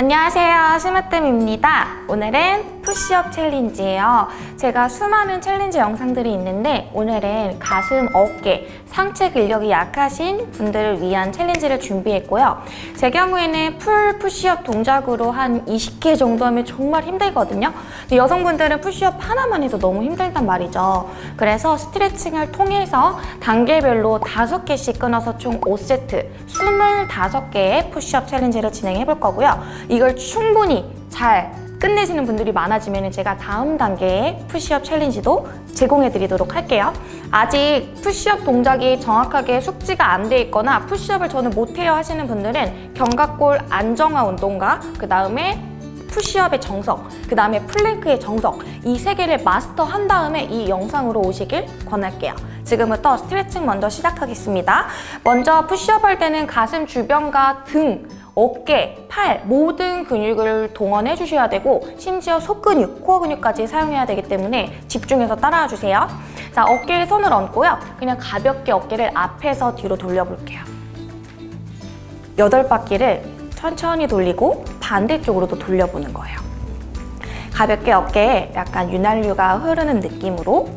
안녕하세요. 스마뜸입니다. 오늘은 푸시업 챌린지예요. 제가 수많은 챌린지 영상들이 있는데 오늘은 가슴, 어깨, 상체 근력이 약하신 분들을 위한 챌린지를 준비했고요. 제 경우에는 풀 푸시업 동작으로 한 20개 정도 하면 정말 힘들거든요. 여성분들은 푸시업 하나만 해도 너무 힘들단 말이죠. 그래서 스트레칭을 통해서 단계별로 5개씩 끊어서 총 5세트 25개의 푸시업 챌린지를 진행해 볼 거고요. 이걸 충분히 잘 끝내시는 분들이 많아지면 제가 다음 단계의 푸시업 챌린지도 제공해 드리도록 할게요. 아직 푸시업 동작이 정확하게 숙지가 안 돼 있거나 푸시업을 저는 못해요 하시는 분들은 견갑골 안정화 운동과 그 다음에 푸시업의 정석, 그 다음에 플랭크의 정석 이 세 개를 마스터한 다음에 이 영상으로 오시길 권할게요. 지금부터 스트레칭 먼저 시작하겠습니다. 먼저 푸시업 할 때는 가슴 주변과 등 어깨, 팔 모든 근육을 동원해 주셔야 되고 심지어 속근육, 코어 근육까지 사용해야 되기 때문에 집중해서 따라와 주세요. 자, 어깨에 손을 얹고요. 그냥 가볍게 어깨를 앞에서 뒤로 돌려볼게요. 여덟 바퀴를 천천히 돌리고 반대쪽으로도 돌려보는 거예요. 가볍게 어깨에 약간 윤활유가 흐르는 느낌으로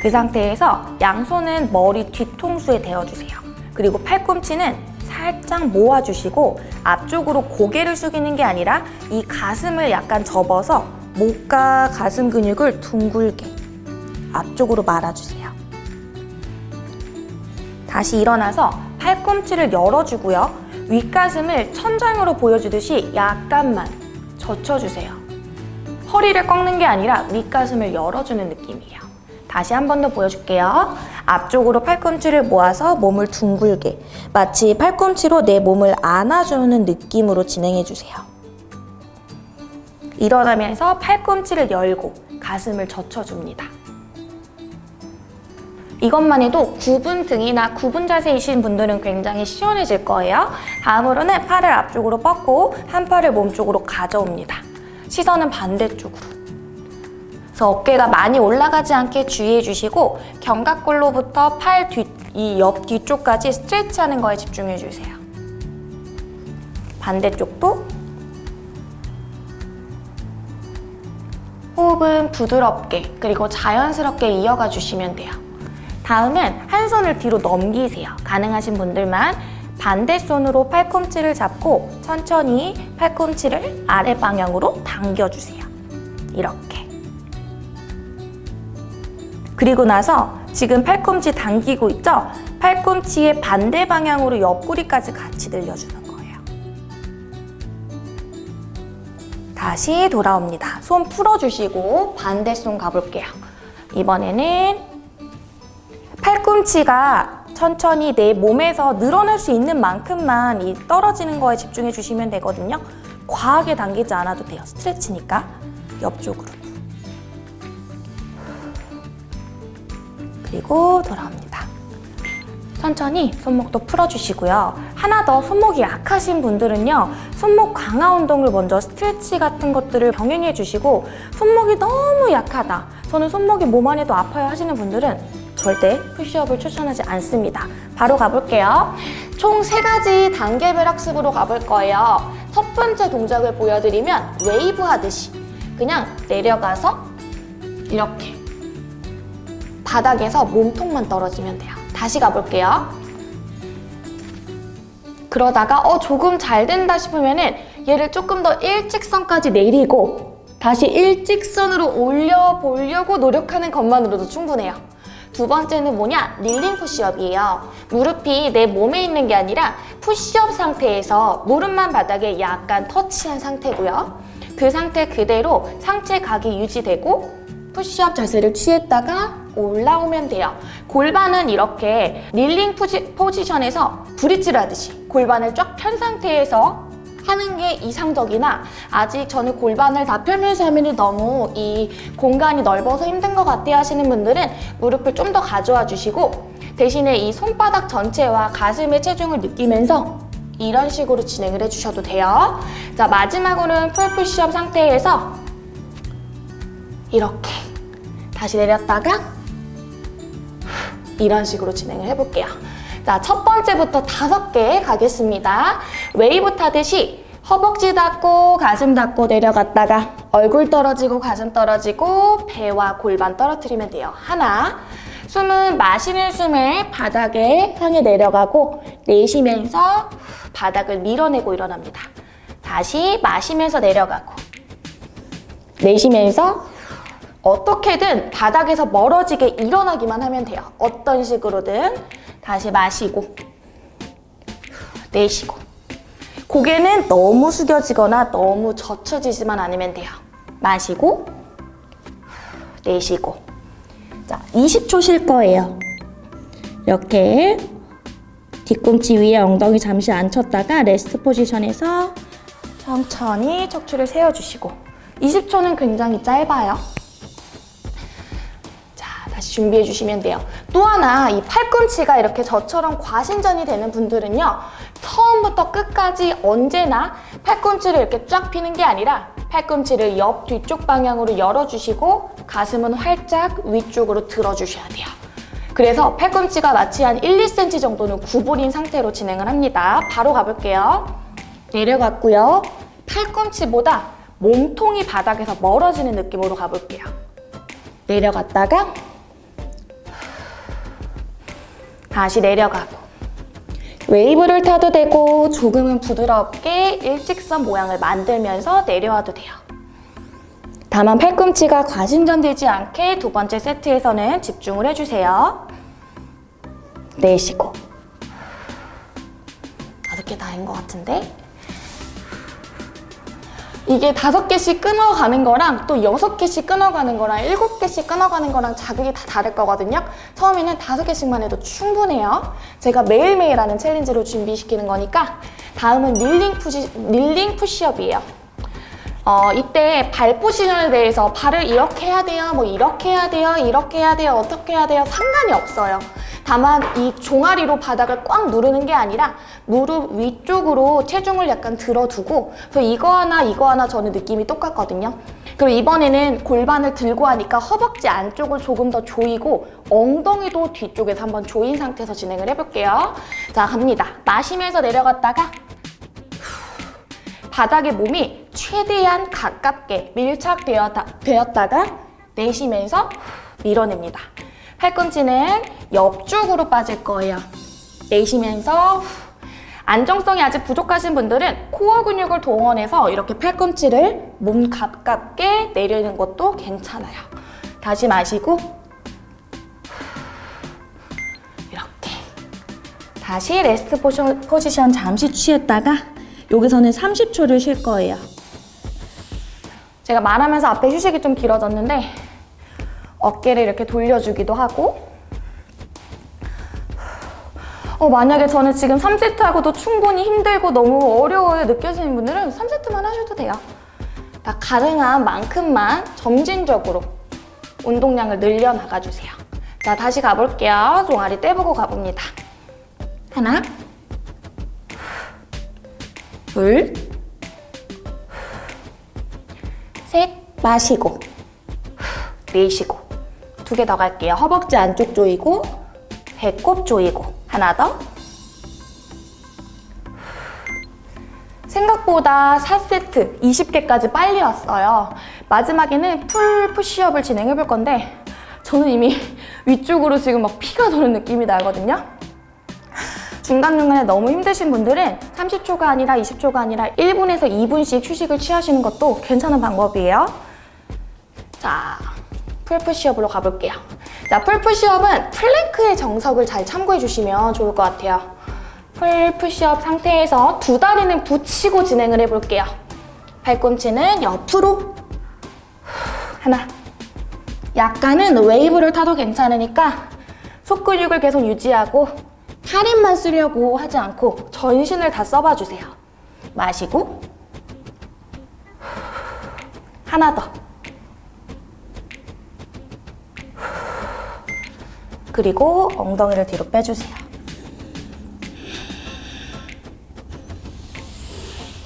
그 상태에서 양손은 머리 뒤통수에 대어주세요. 그리고 팔꿈치는 살짝 모아주시고 앞쪽으로 고개를 숙이는 게 아니라 이 가슴을 약간 접어서 목과 가슴 근육을 둥글게 앞쪽으로 말아주세요. 다시 일어나서 팔꿈치를 열어주고요. 윗가슴을 천장으로 보여주듯이 약간만 젖혀주세요. 허리를 꺾는 게 아니라 윗가슴을 열어주는 느낌이에요. 다시 한 번 더 보여줄게요. 앞쪽으로 팔꿈치를 모아서 몸을 둥글게 마치 팔꿈치로 내 몸을 안아주는 느낌으로 진행해주세요. 일어나면서 팔꿈치를 열고 가슴을 젖혀줍니다. 이것만 해도 굽은 등이나 굽은 자세이신 분들은 굉장히 시원해질 거예요. 다음으로는 팔을 앞쪽으로 뻗고 한 팔을 몸쪽으로 가져옵니다. 시선은 반대쪽으로. 그래서 어깨가 많이 올라가지 않게 주의해 주시고 견갑골로부터 팔 뒤, 이 옆 뒤쪽까지 스트레치하는 거에 집중해 주세요. 반대쪽도 호흡은 부드럽게 그리고 자연스럽게 이어가 주시면 돼요. 다음은 한 손을 뒤로 넘기세요. 가능하신 분들만 반대 손으로 팔꿈치를 잡고 천천히 팔꿈치를 아래 방향으로 당겨주세요. 이렇게. 그리고 나서 지금 팔꿈치 당기고 있죠? 팔꿈치의 반대 방향으로 옆구리까지 같이 늘려주는 거예요. 다시 돌아옵니다. 손 풀어주시고 반대 손 가볼게요. 이번에는 팔꿈치가 천천히 내 몸에서 늘어날 수 있는 만큼만 이 떨어지는 거에 집중해 주시면 되거든요. 과하게 당기지 않아도 돼요. 스트레치니까 옆쪽으로. 그리고 돌아옵니다. 천천히 손목도 풀어주시고요. 하나 더 손목이 약하신 분들은요. 손목 강화 운동을 먼저 스트레치 같은 것들을 병행해 주시고 손목이 너무 약하다. 저는 손목이 뭐만 해도 아파요 하시는 분들은 절대 푸시업을 추천하지 않습니다. 바로 가볼게요. 총 세가지 단계별 학습으로 가볼 거예요. 첫 번째 동작을 보여드리면 웨이브 하듯이 그냥 내려가서 이렇게 바닥에서 몸통만 떨어지면 돼요. 다시 가볼게요. 그러다가 어 조금 잘 된다 싶으면 은 얘를 조금 더 일직선까지 내리고 다시 일직선으로 올려보려고 노력하는 것만으로도 충분해요. 두 번째는 뭐냐? kneeling 푸시업이에요. 무릎이 내 몸에 있는 게 아니라 푸시업 상태에서 무릎만 바닥에 약간 터치한 상태고요. 그 상태 그대로 상체 각이 유지되고 푸시업 자세를 취했다가 올라오면 돼요. 골반은 이렇게 kneeling 포지, 포지션에서 브릿지를 하듯이 골반을 쫙 편 상태에서 하는 게 이상적이나 아직 저는 골반을 다 펴면서 하면 너무 이 공간이 넓어서 힘든 것 같아 하시는 분들은 무릎을 좀 더 가져와 주시고 대신에 이 손바닥 전체와 가슴의 체중을 느끼면서 이런 식으로 진행을 해주셔도 돼요. 자 마지막으로는 풀푸시업 상태에서 이렇게 다시 내렸다가 이런 식으로 진행을 해볼게요. 자, 첫 번째부터 다섯 개 가겠습니다. 웨이브 타듯이 허벅지 닿고 가슴 닿고 내려갔다가 얼굴 떨어지고 가슴 떨어지고 배와 골반 떨어뜨리면 돼요. 하나. 숨은 마시는 숨에 바닥에 향해 내려가고 내쉬면서 바닥을 밀어내고 일어납니다. 다시 마시면서 내려가고 내쉬면서 어떻게든 바닥에서 멀어지게 일어나기만 하면 돼요. 어떤 식으로든 다시 마시고 내쉬고 고개는 너무 숙여지거나 너무 젖혀지지만 않으면 돼요. 마시고 내쉬고 자, 20초 쉴 거예요. 이렇게 뒤꿈치 위에 엉덩이 잠시 앉혔다가 레스트 포지션에서 천천히 척추를 세워주시고 20초는 굉장히 짧아요. 준비해 주시면 돼요. 또 하나 이 팔꿈치가 이렇게 저처럼 과신전이 되는 분들은요. 처음부터 끝까지 언제나 팔꿈치를 이렇게 쫙 피는 게 아니라 팔꿈치를 옆 뒤쪽 방향으로 열어주시고 가슴은 활짝 위쪽으로 들어주셔야 돼요. 그래서 팔꿈치가 마치 한 1, 2cm 정도는 구부린 상태로 진행을 합니다. 바로 가볼게요. 내려갔고요. 팔꿈치보다 몸통이 바닥에서 멀어지는 느낌으로 가볼게요. 내려갔다가 다시 내려가고 웨이브를 타도 되고 조금은 부드럽게 일직선 모양을 만들면서 내려와도 돼요. 다만 팔꿈치가 과신전되지 않게 두 번째 세트에서는 집중을 해주세요. 내쉬고 다섯 개 다인 것 같은데 이게 다섯 개씩 끊어가는 거랑 또 여섯 개씩 끊어가는 거랑 일곱 개씩 끊어가는 거랑 자극이 다 다를 거거든요. 처음에는 다섯 개씩만 해도 충분해요. 제가 매일매일 하는 챌린지로 준비시키는 거니까 다음은 kneeling 푸시, kneeling 푸시업이에요. 어, 이때 발 포지션에 대해서 발을 이렇게 해야 돼요, 뭐 이렇게 해야 돼요, 이렇게 해야 돼요, 어떻게 해야 돼요 상관이 없어요. 다만 이 종아리로 바닥을 꽉 누르는 게 아니라 무릎 위쪽으로 체중을 약간 들어두고 그래서 이거 하나 이거 하나 저는 느낌이 똑같거든요. 그리고 이번에는 골반을 들고 하니까 허벅지 안쪽을 조금 더 조이고 엉덩이도 뒤쪽에서 한번 조인 상태에서 진행을 해볼게요. 자 갑니다. 마시면서 내려갔다가 바닥에 몸이 최대한 가깝게 밀착되었다가 내쉬면서 밀어냅니다. 팔꿈치는 옆쪽으로 빠질 거예요. 내쉬면서 안정성이 아직 부족하신 분들은 코어 근육을 동원해서 이렇게 팔꿈치를 몸 가깝게 내리는 것도 괜찮아요. 다시 마시고 이렇게 다시 레스트 포지션 잠시 취했다가 여기서는 30초를 쉴 거예요. 제가 말하면서 앞에 휴식이 좀 길어졌는데 어깨를 이렇게 돌려주기도 하고 어, 만약에 저는 지금 3세트 하고도 충분히 힘들고 너무 어려워요 느껴지는 분들은 3세트만 하셔도 돼요. 다 가능한 만큼만 점진적으로 운동량을 늘려 나가주세요. 자, 다시 가볼게요. 종아리 떼보고 가봅니다. 하나, 둘, 셋, 마시고, 내쉬고. 두 개 더 갈게요. 허벅지 안쪽 조이고, 배꼽 조이고. 하나 더. 생각보다 4세트 20개까지 빨리 왔어요. 마지막에는 full 푸시업을 진행해 볼 건데 저는 이미 위쪽으로 지금 막 피가 도는 느낌이 나거든요. 중간중간에 너무 힘드신 분들은 30초가 아니라 20초가 아니라 1분에서 2분씩 휴식을 취하시는 것도 괜찮은 방법이에요. 자, full 푸시업으로 가볼게요. 자, full 푸시업은 플랭크의 정석을 잘 참고해 주시면 좋을 것 같아요. full 푸시업 상태에서 두 다리는 붙이고 진행을 해볼게요. 팔꿈치는 옆으로 하나 약간은 웨이브를 타도 괜찮으니까 속근육을 계속 유지하고 팔힘만 쓰려고 하지 않고 전신을 다 써봐주세요. 마시고 하나 더 그리고 엉덩이를 뒤로 빼주세요.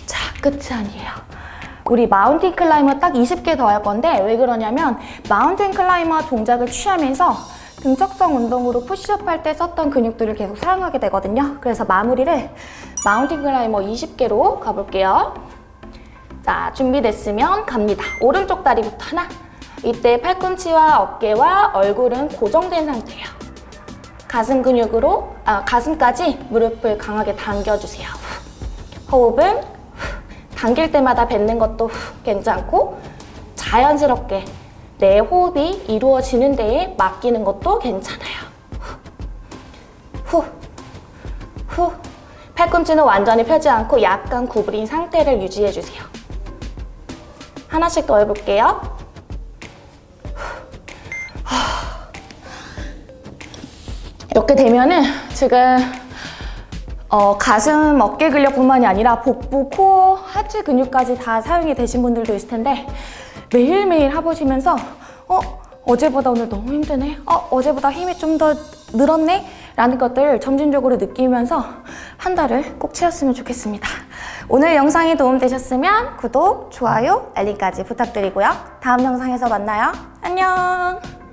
자, 끝이 아니에요. 우리 mountain climber 딱 20개 더 할 건데 왜 그러냐면 mountain climber 동작을 취하면서 등척성 운동으로 푸시업 할 때 썼던 근육들을 계속 사용하게 되거든요. 그래서 마무리를 mountain climber 20개로 가볼게요. 자, 준비됐으면 갑니다. 오른쪽 다리부터 하나. 이때 팔꿈치와 어깨와 얼굴은 고정된 상태예요. 가슴 근육으로, 아, 가슴까지 무릎을 강하게 당겨주세요. 후. 호흡은 후. 당길 때마다 뱉는 것도 후. 괜찮고 자연스럽게 내 호흡이 이루어지는 데에 맡기는 것도 괜찮아요. 후. 후. 팔꿈치는 완전히 펴지 않고 약간 구부린 상태를 유지해주세요. 하나씩 더 해볼게요. 이렇게 되면은 지금 어, 가슴, 어깨 근력뿐만이 아니라 복부, 코어, 하체 근육까지 다 사용이 되신 분들도 있을 텐데 매일매일 해보시면서 어? 어제보다 오늘 너무 힘드네? 어? 어제보다 힘이 좀 더 늘었네? 라는 것들을 점진적으로 느끼면서 한 달을 꼭 채웠으면 좋겠습니다. 오늘 영상이 도움되셨으면 구독, 좋아요, 알림까지 부탁드리고요. 다음 영상에서 만나요. 안녕!